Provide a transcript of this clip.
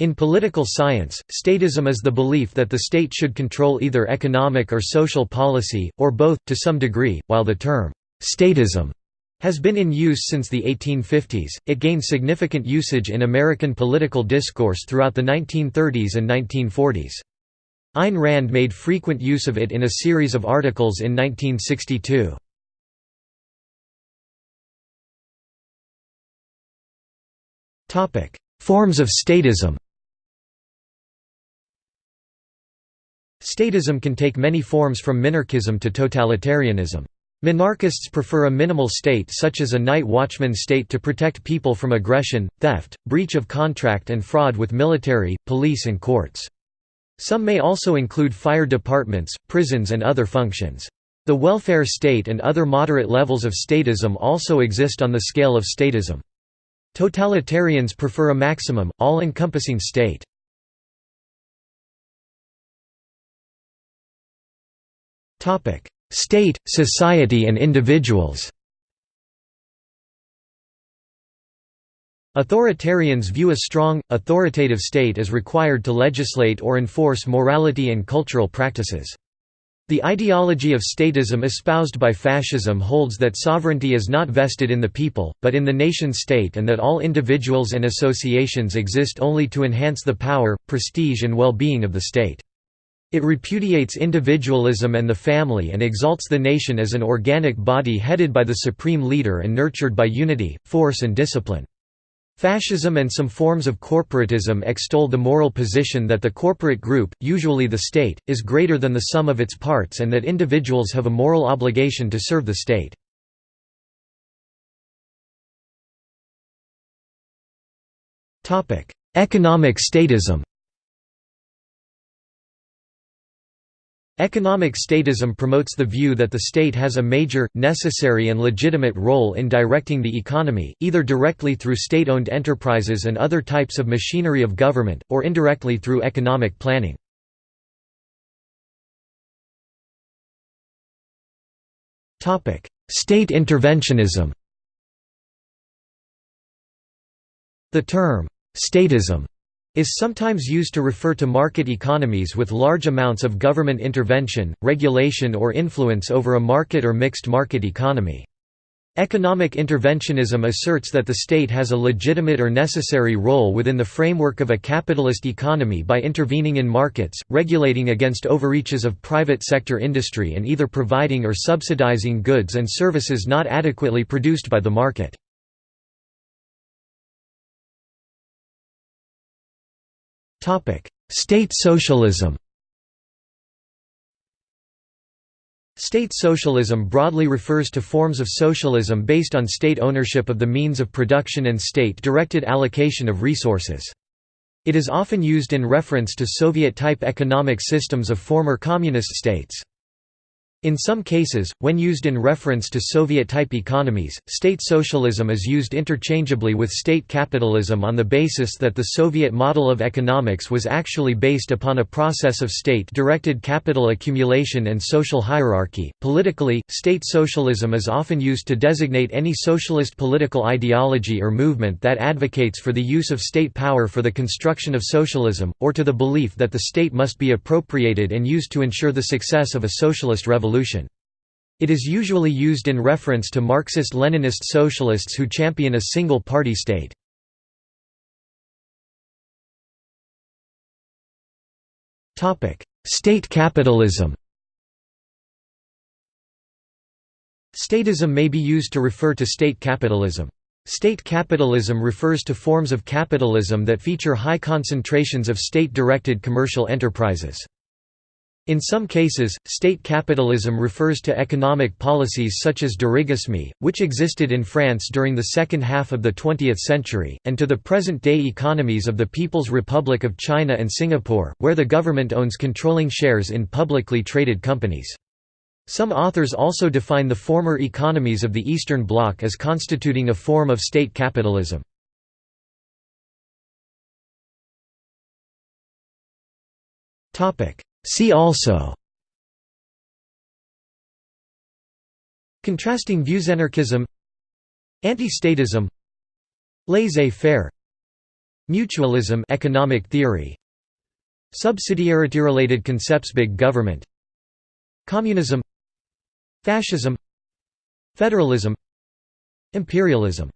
In political science, statism is the belief that the state should control either economic or social policy, or both, to some degree. While the term, statism, has been in use since the 1850s, it gained significant usage in American political discourse throughout the 1930s and 1940s. Ayn Rand made frequent use of it in a series of articles in 1962. Forms of statism Statism can take many forms from minarchism to totalitarianism. Minarchists prefer a minimal state such as a night watchman state to protect people from aggression, theft, breach of contract and fraud with military, police and courts. Some may also include fire departments, prisons and other functions. The welfare state and other moderate levels of statism also exist on the scale of statism. Totalitarians prefer a maximum, all-encompassing state. State, society and individuals Authoritarians view a strong, authoritative state as required to legislate or enforce morality and cultural practices. The ideology of statism espoused by fascism holds that sovereignty is not vested in the people, but in the nation-state and that all individuals and associations exist only to enhance the power, prestige and well-being of the state. It repudiates individualism and the family and exalts the nation as an organic body headed by the supreme leader and nurtured by unity, force and discipline. Fascism and some forms of corporatism extol the moral position that the corporate group, usually the state, is greater than the sum of its parts and that individuals have a moral obligation to serve the state. Economic statism Economic statism promotes the view that the state has a major, necessary and legitimate role in directing the economy, either directly through state-owned enterprises and other types of machinery of government, or indirectly through economic planning. State interventionism The term, statism is sometimes used to refer to market economies with large amounts of government intervention, regulation or influence over a market or mixed market economy. Economic interventionism asserts that the state has a legitimate or necessary role within the framework of a capitalist economy by intervening in markets, regulating against overreaches of private sector industry and either providing or subsidizing goods and services not adequately produced by the market. State socialism State socialism broadly refers to forms of socialism based on state ownership of the means of production and state-directed allocation of resources. It is often used in reference to Soviet-type economic systems of former communist states. In some cases, when used in reference to Soviet-type economies, state socialism is used interchangeably with state capitalism on the basis that the Soviet model of economics was actually based upon a process of state-directed capital accumulation and social hierarchy. Politically, state socialism is often used to designate any socialist political ideology or movement that advocates for the use of state power for the construction of socialism, or to the belief that the state must be appropriated and used to ensure the success of a socialist revolution revolution. It is usually used in reference to Marxist-Leninist socialists who champion a single-party state. State capitalism Statism may be used to refer to state capitalism. State capitalism refers to forms of capitalism that feature high concentrations of state-directed commercial enterprises. In some cases, state capitalism refers to economic policies such as dirigisme, which existed in France during the second half of the 20th century, and to the present-day economies of the People's Republic of China and Singapore, where the government owns controlling shares in publicly traded companies. Some authors also define the former economies of the Eastern Bloc as constituting a form of state capitalism. Topic See also. Contrasting views anarchism Anti-statism Laissez-faire Mutualism economic theory Subsidiarity-related concepts Big government Communism Fascism Federalism Imperialism